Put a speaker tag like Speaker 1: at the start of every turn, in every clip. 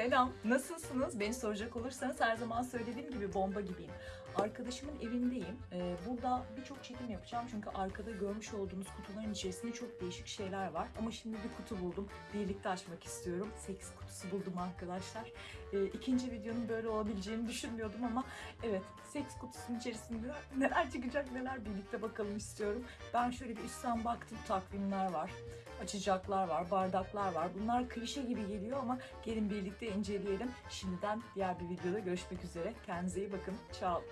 Speaker 1: Selam, nasılsınız? Beni soracak olursanız her zaman söylediğim gibi bomba gibiyim. Arkadaşımın evindeyim. Ee, burada birçok çekim yapacağım çünkü arkada görmüş olduğunuz kutuların içerisinde çok değişik şeyler var. Ama şimdi bir kutu buldum. Birlikte açmak istiyorum. Seks kutusu buldum arkadaşlar. Ee, ikinci videonun böyle olabileceğini düşünmüyordum ama evet seks kutusunun içerisinde neler çıkacak neler birlikte bakalım istiyorum. Ben şöyle bir üstten baktım takvimler var açacaklar var, bardaklar var. Bunlar klişe gibi geliyor ama gelin birlikte inceleyelim. Şimdiden diğer bir videoda görüşmek üzere. Kendinize iyi bakın. Ciao.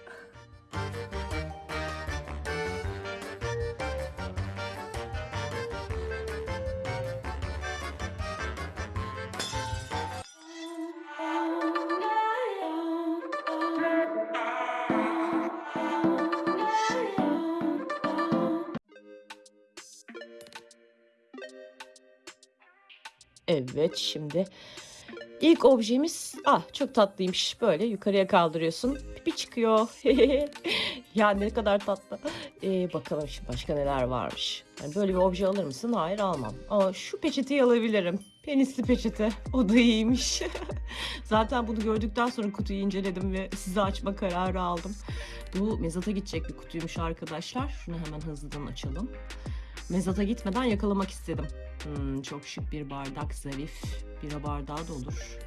Speaker 2: Evet şimdi ilk objemiz ah çok tatlıymış. Böyle yukarıya kaldırıyorsun. Bir çıkıyor. Ya ne kadar tatlı. Ee, bakalım şimdi başka neler varmış. Yani böyle bir obje alır mısın? Hayır almam. Ama şu peçeteyi alabilirim. Penisli peçete. O da iyiymiş. Zaten bunu gördükten sonra kutuyu inceledim ve size açma kararı aldım. Bu mezata gidecek bir kutuymuş arkadaşlar. Şunu hemen hızlıdan açalım mezata gitmeden yakalamak istedim Hmm, çok şık bir bardak zarif. Bira bardağı da olur.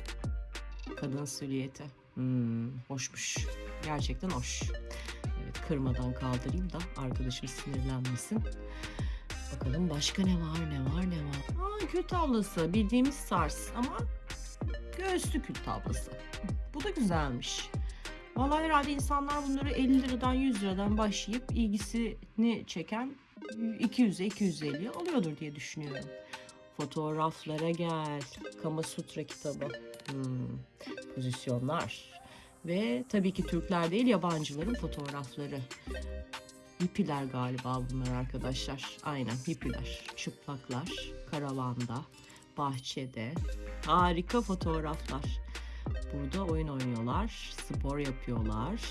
Speaker 2: Kadın silüeti. Hmm, hoşmuş. Gerçekten hoş. Evet kırmadan kaldırayım da arkadaşım sinirlenmesin. Bakalım başka ne var ne var ne var. Aa, kül tablası bildiğimiz SARS ama göğüslü kül tablası. Bu da güzelmiş. Vallahi herhalde insanlar bunları 50 liradan 100 liradan başlayıp ilgisini çeken 200'e 250'ye alıyordur diye düşünüyorum. Fotoğraflara gel. Kama Sutra kitabı. Hmm, Pozisyonlar. Ve tabii ki Türkler değil yabancıların fotoğrafları. Hippiler galiba bunlar arkadaşlar. Aynen hippiler. Çıplaklar. Karavanda. Bahçede. Harika fotoğraflar. Burada oyun oynuyorlar. Spor yapıyorlar.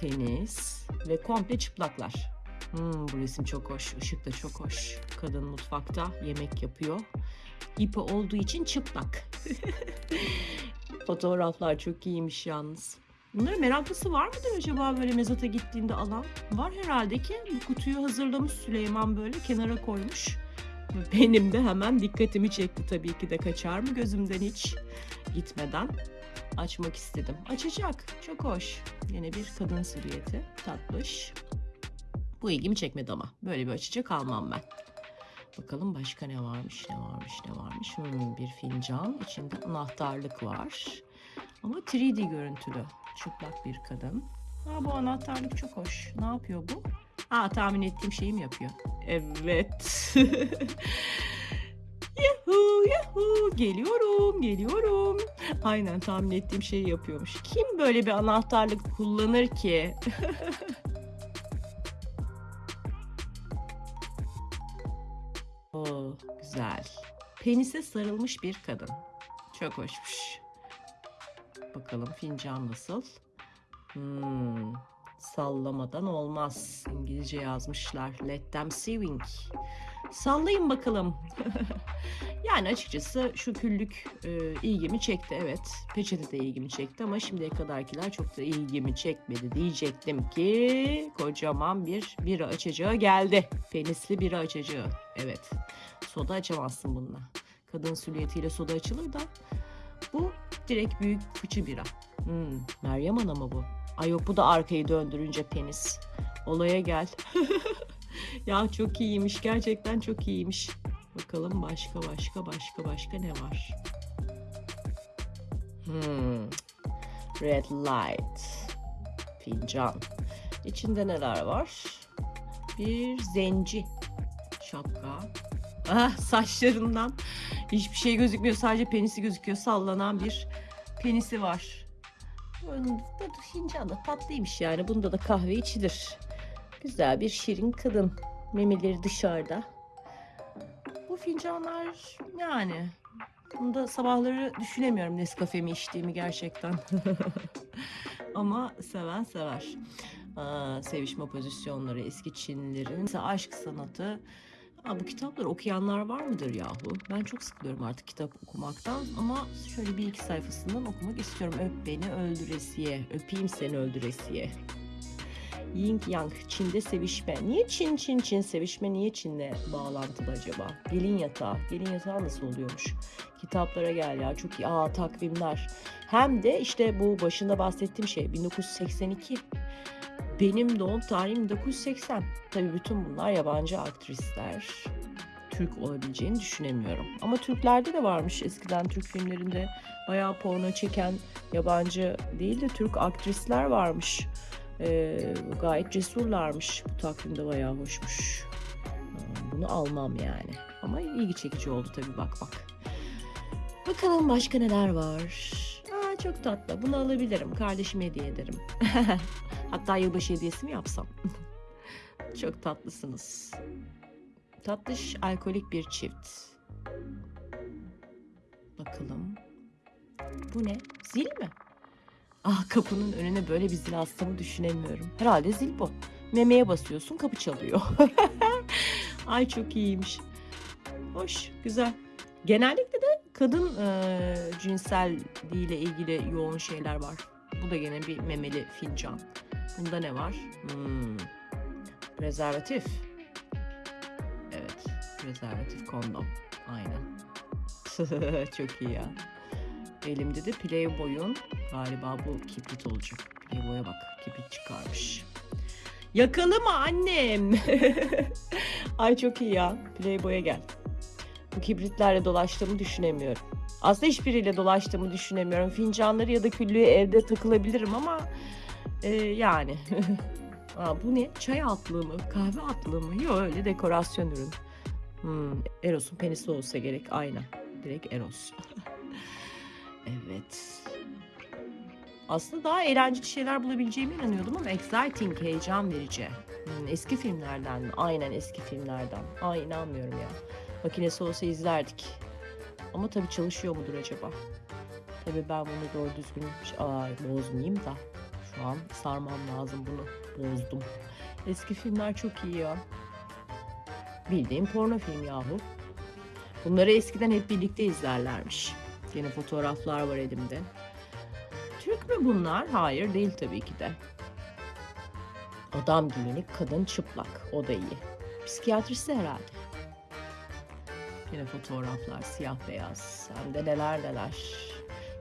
Speaker 2: Tenis. Ve komple çıplaklar. Hmm, bu resim çok hoş. Işık da çok hoş. Kadın mutfakta yemek yapıyor. İpi olduğu için çıplak. Fotoğraflar çok iyiymiş yalnız. Bunların meraklısı var mıdır acaba böyle mezata gittiğinde alan? Var herhalde ki bu kutuyu hazırlamış Süleyman böyle kenara koymuş. Benim de hemen dikkatimi çekti tabii ki de kaçar mı gözümden hiç gitmeden açmak istedim. Açacak. Çok hoş. Yine bir kadın silüeti. Tatlış. Bu ilgimi çekmedi ama. Böyle bir açacak almam ben. Bakalım başka ne varmış, ne varmış, ne varmış. Hmm, bir fincan. içinde anahtarlık var. Ama 3D görüntülü. Çıplak bir kadın. Ha bu anahtarlık çok hoş. Ne yapıyor bu? Ha tahmin ettiğim şeyi mi yapıyor? Evet. Geliyorum geliyorum. Aynen tahmin ettiğim şeyi yapıyormuş. Kim böyle bir anahtarlık kullanır ki? Oo, güzel. Penise sarılmış bir kadın. Çok hoşmuş. Bakalım fincan nasıl? Hmm, sallamadan olmaz. İngilizce yazmışlar. Let them swing. Sallayın bakalım. yani açıkçası şu küllük e, ilgimi çekti evet. Peçete de ilgimi çekti ama şimdiye kadarkiler çok da ilgimi çekmedi. Diyecektim ki kocaman bir bira açacağı geldi. Penisli bira açacağı. Evet. Soda açamazsın bununla. Kadın süliyetiyle soda açılır da bu direkt büyük fıçı bira. Hmm, Meryem Ana mı bu? Ay yok bu da arkayı döndürünce penis. Olaya gel. ya çok iyiymiş. Gerçekten çok iyiymiş. Bakalım başka başka başka başka ne var? Hmm. Red light. Fincan. İçinde neler var? Bir zenci. Şapka. Ah saçlarından hiçbir şey gözükmüyor. Sadece penisi gözüküyor. Sallanan bir penisi var. Önünde fincan da tatlıymış yani. Bunda da kahve içilir. Güzel bir şirin kadın. Memeleri dışarıda. Bu fincanlar yani bunda sabahları düşünemiyorum Nescafe mi içtiğimi gerçekten. Ama seven sever. Aa, sevişme pozisyonları eski Çinlilerin mesela aşk sanatı Ha, bu kitapları okuyanlar var mıdır yahu? Ben çok sıkılıyorum artık kitap okumaktan ama şöyle bir iki sayfasından okumak istiyorum. Öp beni öldüresiye, öpeyim seni öldüresiye. Yin Yang, Çin'de sevişme. Niye Çin, Çin, Çin sevişme? Niye Çin'le bağlantılı acaba? Gelin yatağı. Gelin yatağı nasıl oluyormuş? Kitaplara gel ya çok iyi. Aa takvimler. Hem de işte bu başında bahsettiğim şey 1982. Benim doğum tarihim 1980. Tabii bütün bunlar yabancı aktrisler. Türk olabileceğini düşünemiyorum. Ama Türklerde de varmış eskiden Türk filmlerinde bayağı porno çeken yabancı değil de Türk aktrisler varmış. Ee, gayet cesurlarmış. Bu takvimde bayağı hoşmuş. Aa, Bunu almam yani. Ama ilgi çekici oldu tabii bak bak. Bakalım başka neler var. Aa, çok tatlı. Bunu alabilirim. Kardeşime hediye ederim. Hatta yılbaşı hediyesi mi yapsam? çok tatlısınız. Tatlış alkolik bir çift. Bakalım. Bu ne? Zil mi? Ah kapının önüne böyle bir zil astığımı düşünemiyorum. Herhalde zil bu. Memeye basıyorsun kapı çalıyor. Ay çok iyiymiş. Hoş, güzel. Genellikle de kadın e, cinselliğiyle ilgili yoğun şeyler var. Bu da gene bir memeli fincan. Bunda ne var? Hmm. Prezervatif. Evet, prezervatif kondom. Aynen. çok iyi ya. Elimde de Playboy'un galiba bu kibrit olacak. Playboy'a bak kibrit çıkarmış. Yakalama annem. Ay çok iyi ya. Playboy'a gel. Bu kibritlerle dolaştığımı düşünemiyorum. Aslında hiçbiriyle dolaştığımı düşünemiyorum. Fincanları ya da küllüğü evde takılabilirim ama e, yani. Aa, bu ne? Çay altlığı mı? Kahve altlığı mı? Yok öyle dekorasyon ürün. Hmm, Eros'un penisi olsa gerek. Aynen. Direkt Eros. evet. Aslında daha eğlenceli şeyler bulabileceğime inanıyordum ama exciting, heyecan verici. Hmm, eski filmlerden mi? Aynen eski filmlerden. Ay inanmıyorum ya. Makinesi olsa izlerdik. Ama tabii çalışıyor mudur acaba? Tabii ben bunu doğru düzgün ay, bozmayayım da. Şu an sarmam lazım bunu. Bozdum. Eski filmler çok iyi ya. Bildiğim porno film yahu. Bunları eskiden hep birlikte izlerlermiş. Yine fotoğraflar var elimde. Türk mü bunlar? Hayır değil tabii ki de. Adam giyinik, kadın çıplak. O da iyi. Psikiyatrisi herhalde. Yine fotoğraflar siyah beyaz. Hem de neler neler.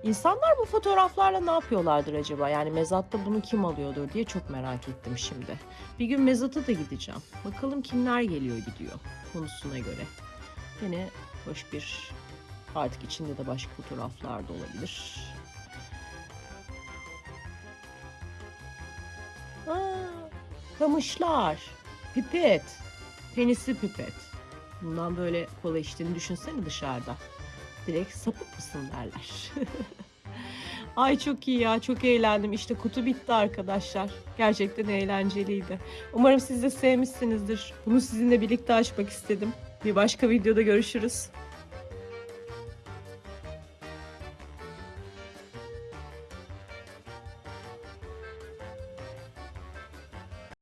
Speaker 2: İnsanlar bu fotoğraflarla ne yapıyorlardır acaba? Yani mezatta bunu kim alıyordur diye çok merak ettim şimdi. Bir gün mezata da gideceğim. Bakalım kimler geliyor gidiyor konusuna göre. Yine hoş bir artık içinde de başka fotoğraflar da olabilir. Aa, kamışlar, pipet, penisli pipet. Bundan böyle kola içtiğini düşünsene dışarıda. Direkt sapık mısın derler. Ay çok iyi ya çok eğlendim. İşte kutu bitti arkadaşlar. Gerçekten eğlenceliydi. Umarım siz de sevmişsinizdir. Bunu sizinle birlikte açmak istedim. Bir başka videoda görüşürüz.